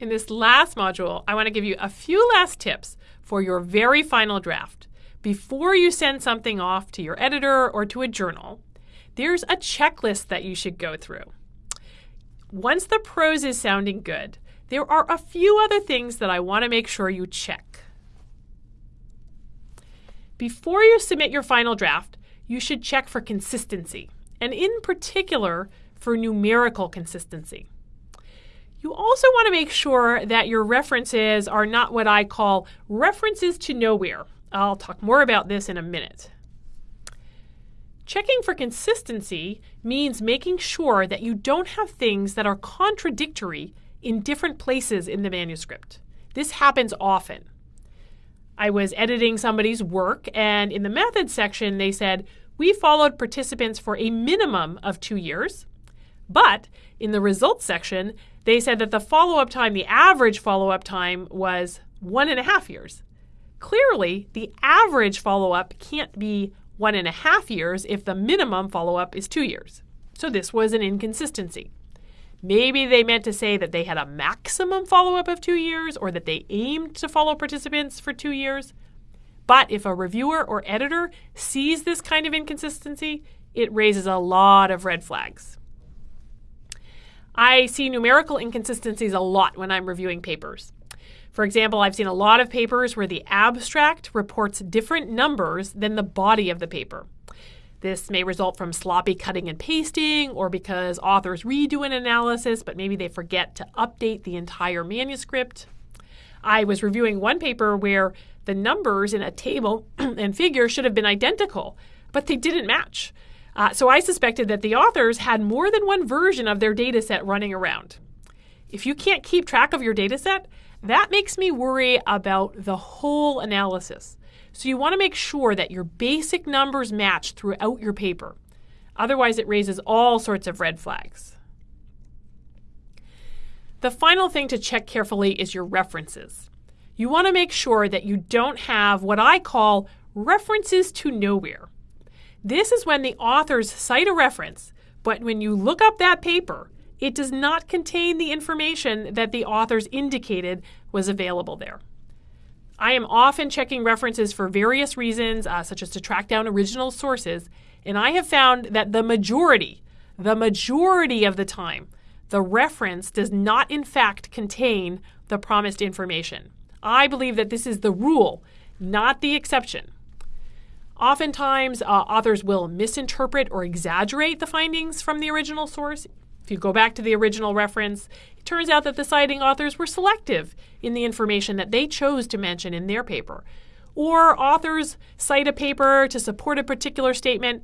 In this last module, I want to give you a few last tips for your very final draft. Before you send something off to your editor or to a journal, there's a checklist that you should go through. Once the prose is sounding good, there are a few other things that I want to make sure you check. Before you submit your final draft, you should check for consistency, and in particular, for numerical consistency. You also want to make sure that your references are not what I call references to nowhere. I'll talk more about this in a minute. Checking for consistency means making sure that you don't have things that are contradictory in different places in the manuscript. This happens often. I was editing somebody's work, and in the methods section, they said, We followed participants for a minimum of two years. But in the results section, they said that the follow up time, the average follow up time, was one and a half years. Clearly, the average follow up can't be one and a half years if the minimum follow up is two years. So this was an inconsistency. Maybe they meant to say that they had a maximum follow up of two years or that they aimed to follow participants for two years. But if a reviewer or editor sees this kind of inconsistency, it raises a lot of red flags. I see numerical inconsistencies a lot when I'm reviewing papers. For example, I've seen a lot of papers where the abstract reports different numbers than the body of the paper. This may result from sloppy cutting and pasting or because authors redo an analysis, but maybe they forget to update the entire manuscript. I was reviewing one paper where the numbers in a table and figure should have been identical, but they didn't match. Uh, so I suspected that the authors had more than one version of their data set running around. If you can't keep track of your data set, that makes me worry about the whole analysis. So you want to make sure that your basic numbers match throughout your paper. Otherwise, it raises all sorts of red flags. The final thing to check carefully is your references. You want to make sure that you don't have what I call references to nowhere. This is when the authors cite a reference, but when you look up that paper, it does not contain the information that the authors indicated was available there. I am often checking references for various reasons, uh, such as to track down original sources, and I have found that the majority, the majority of the time, the reference does not in fact contain the promised information. I believe that this is the rule, not the exception. Oftentimes, uh, authors will misinterpret or exaggerate the findings from the original source. If you go back to the original reference, it turns out that the citing authors were selective in the information that they chose to mention in their paper. Or authors cite a paper to support a particular statement,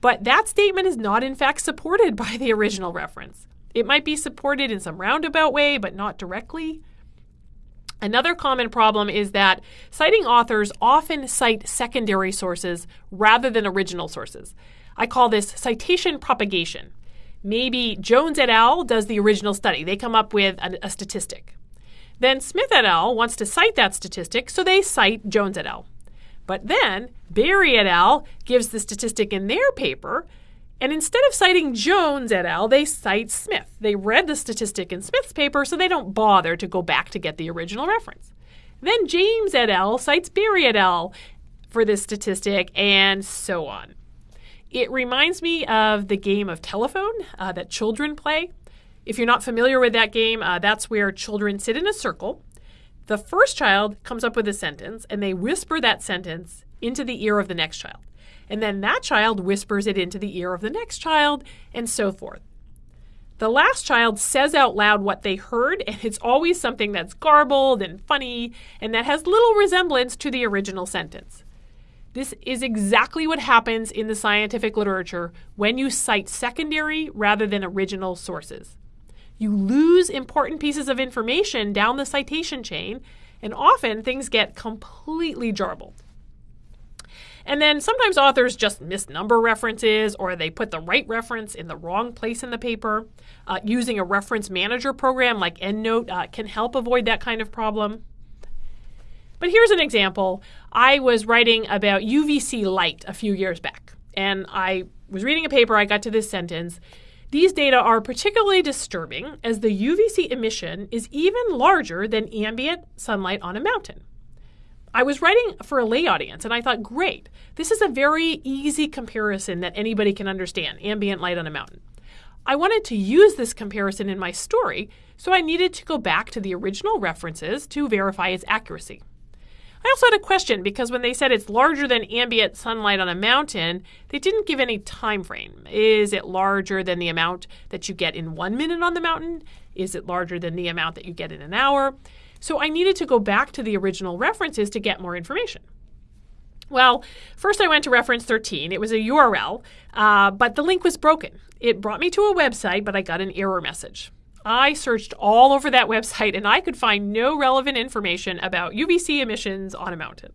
but that statement is not in fact supported by the original reference. It might be supported in some roundabout way, but not directly. Another common problem is that citing authors often cite secondary sources rather than original sources. I call this citation propagation. Maybe Jones et al. does the original study, they come up with a, a statistic. Then Smith et al. wants to cite that statistic, so they cite Jones et al. But then Barry et al. gives the statistic in their paper, and instead of citing Jones et al., they cite Smith. They read the statistic in Smith's paper, so they don't bother to go back to get the original reference. Then James et al. cites Berry et al. for this statistic, and so on. It reminds me of the game of telephone uh, that children play. If you're not familiar with that game, uh, that's where children sit in a circle. The first child comes up with a sentence, and they whisper that sentence into the ear of the next child and then that child whispers it into the ear of the next child, and so forth. The last child says out loud what they heard, and it's always something that's garbled and funny and that has little resemblance to the original sentence. This is exactly what happens in the scientific literature when you cite secondary rather than original sources. You lose important pieces of information down the citation chain, and often things get completely jarbled. And then sometimes authors just misnumber references or they put the right reference in the wrong place in the paper. Uh, using a reference manager program like EndNote uh, can help avoid that kind of problem. But here's an example. I was writing about UVC light a few years back, and I was reading a paper. I got to this sentence. These data are particularly disturbing as the UVC emission is even larger than ambient sunlight on a mountain. I was writing for a lay audience and I thought, great, this is a very easy comparison that anybody can understand ambient light on a mountain. I wanted to use this comparison in my story, so I needed to go back to the original references to verify its accuracy. I also had a question because when they said it's larger than ambient sunlight on a mountain, they didn't give any time frame. Is it larger than the amount that you get in one minute on the mountain? Is it larger than the amount that you get in an hour? So I needed to go back to the original references to get more information. Well, first I went to reference 13. It was a URL, uh, but the link was broken. It brought me to a website, but I got an error message. I searched all over that website and I could find no relevant information about UVC emissions on a mountain.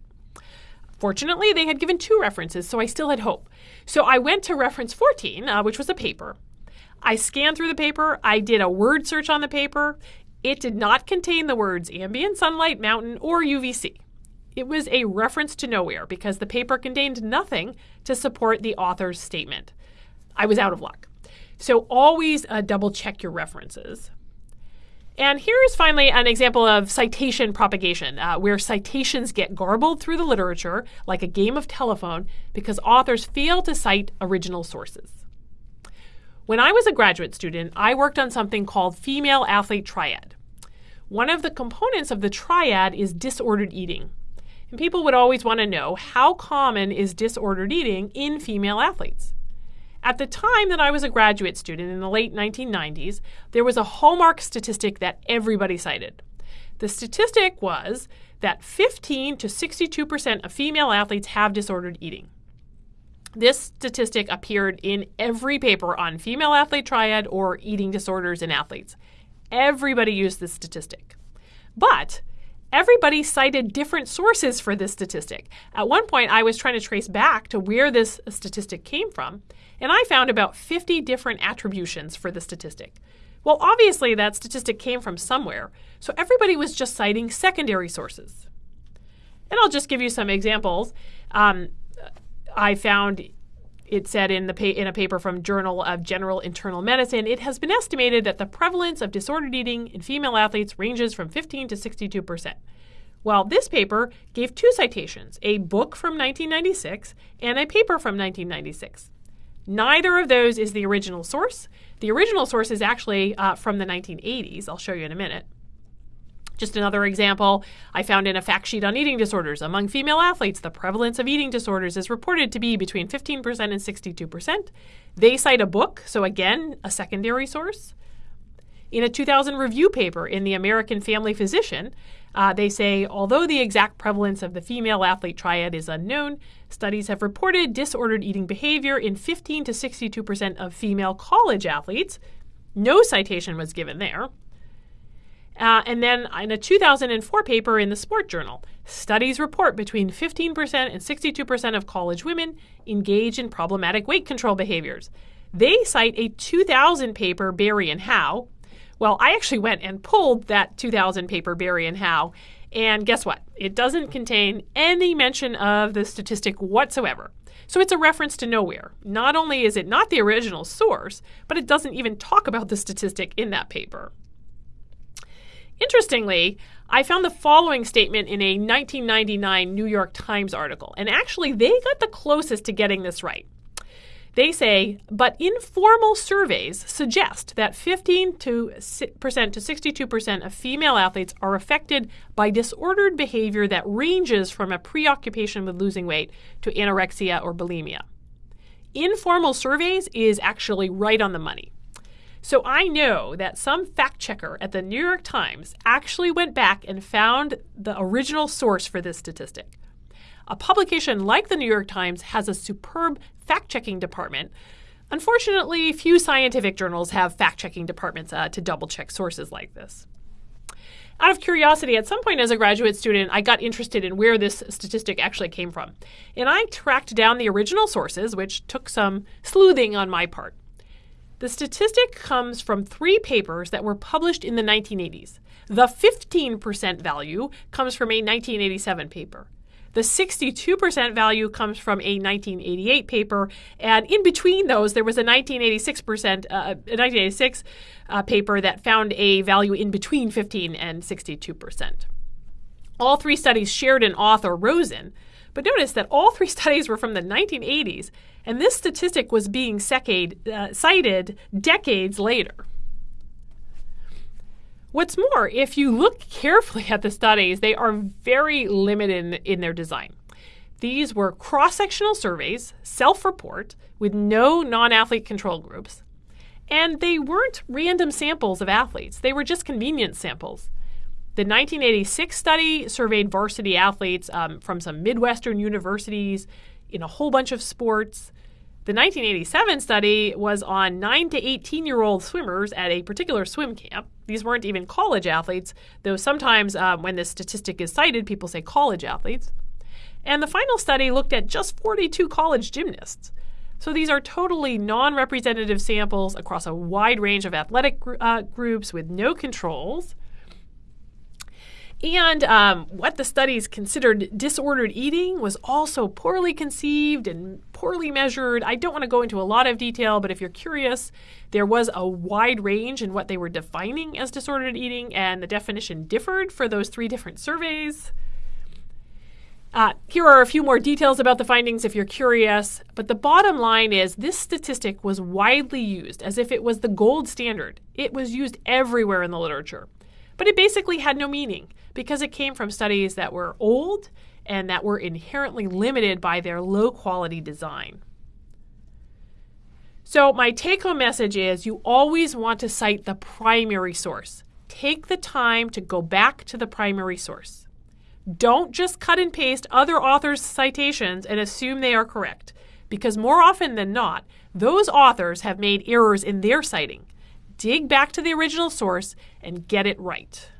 Fortunately, they had given two references, so I still had hope. So I went to reference 14, uh, which was a paper. I scanned through the paper, I did a word search on the paper. It did not contain the words ambient sunlight, mountain, or UVC. It was a reference to nowhere because the paper contained nothing to support the author's statement. I was out of luck. So always uh, double check your references. And here is finally an example of citation propagation, uh, where citations get garbled through the literature like a game of telephone because authors fail to cite original sources. When I was a graduate student, I worked on something called female athlete triad. One of the components of the triad is disordered eating. And people would always want to know how common is disordered eating in female athletes? At the time that I was a graduate student in the late 1990s, there was a hallmark statistic that everybody cited. The statistic was that 15 to 62% of female athletes have disordered eating. This statistic appeared in every paper on female athlete triad or eating disorders in athletes. Everybody used this statistic. But everybody cited different sources for this statistic. At one point, I was trying to trace back to where this statistic came from, and I found about 50 different attributions for the statistic. Well, obviously, that statistic came from somewhere, so everybody was just citing secondary sources. And I'll just give you some examples. Um, I found it said in the pa- in a paper from Journal of General Internal Medicine, it has been estimated that the prevalence of disordered eating in female athletes ranges from 15 to 62 percent. Well, this paper gave two citations, a book from 1996 and a paper from 1996. Neither of those is the original source. The original source is actually uh, from the 1980s. I'll show you in a minute. Just another example I found in a fact sheet on eating disorders. Among female athletes, the prevalence of eating disorders is reported to be between 15% and 62%. They cite a book, so again, a secondary source. In a 2000 review paper in the American Family Physician, uh, they say although the exact prevalence of the female athlete triad is unknown, studies have reported disordered eating behavior in 15 to 62% of female college athletes. No citation was given there. Uh, and then in a 2004 paper in the Sport Journal, studies report between 15% and 62% of college women engage in problematic weight control behaviors. They cite a 2000 paper, Barry and Howe. Well, I actually went and pulled that 2000 paper, Barry and Howe, and guess what? It doesn't contain any mention of the statistic whatsoever. So it's a reference to nowhere. Not only is it not the original source, but it doesn't even talk about the statistic in that paper. Interestingly, I found the following statement in a 1999 New York Times article, and actually they got the closest to getting this right. They say, but informal surveys suggest that 15 to percent to 62% of female athletes are affected by disordered behavior that ranges from a preoccupation with losing weight to anorexia or bulimia. Informal surveys is actually right on the money. So I know that some fact checker at the New York Times actually went back and found the original source for this statistic. A publication like the New York Times has a superb fact checking department. Unfortunately, few scientific journals have fact checking departments uh, to double check sources like this. Out of curiosity, at some point as a graduate student, I got interested in where this statistic actually came from. And I tracked down the original sources, which took some sleuthing on my part. The statistic comes from three papers that were published in the 1980s. The 15% value comes from a 1987 paper. The 62% value comes from a 1988 paper, and in between those, there was a 1986 percent, uh, a 1986 uh, paper that found a value in between 15 and 62 percent. All three studies shared an author, Rosen, but notice that all three studies were from the 1980s, and this statistic was being uh, cited decades later. What's more, if you look carefully at the studies, they are very limited in, in their design. These were cross sectional surveys, self report, with no non athlete control groups. And they weren't random samples of athletes, they were just convenience samples. The 1986 study surveyed varsity athletes um, from some Midwestern universities in a whole bunch of sports. The 1987 study was on 9 to 18 year old swimmers at a particular swim camp. These weren't even college athletes, though sometimes um, when this statistic is cited, people say college athletes. And the final study looked at just 42 college gymnasts. So these are totally non representative samples across a wide range of athletic gr- uh, groups with no controls. And um, what the studies considered disordered eating was also poorly conceived and poorly measured. I don't want to go into a lot of detail, but if you're curious, there was a wide range in what they were defining as disordered eating, and the definition differed for those three different surveys. Uh, here are a few more details about the findings if you're curious, but the bottom line is this statistic was widely used as if it was the gold standard. It was used everywhere in the literature, but it basically had no meaning because it came from studies that were old and that were inherently limited by their low quality design. So, my take home message is you always want to cite the primary source. Take the time to go back to the primary source. Don't just cut and paste other authors' citations and assume they are correct, because more often than not, those authors have made errors in their citing. Dig back to the original source and get it right.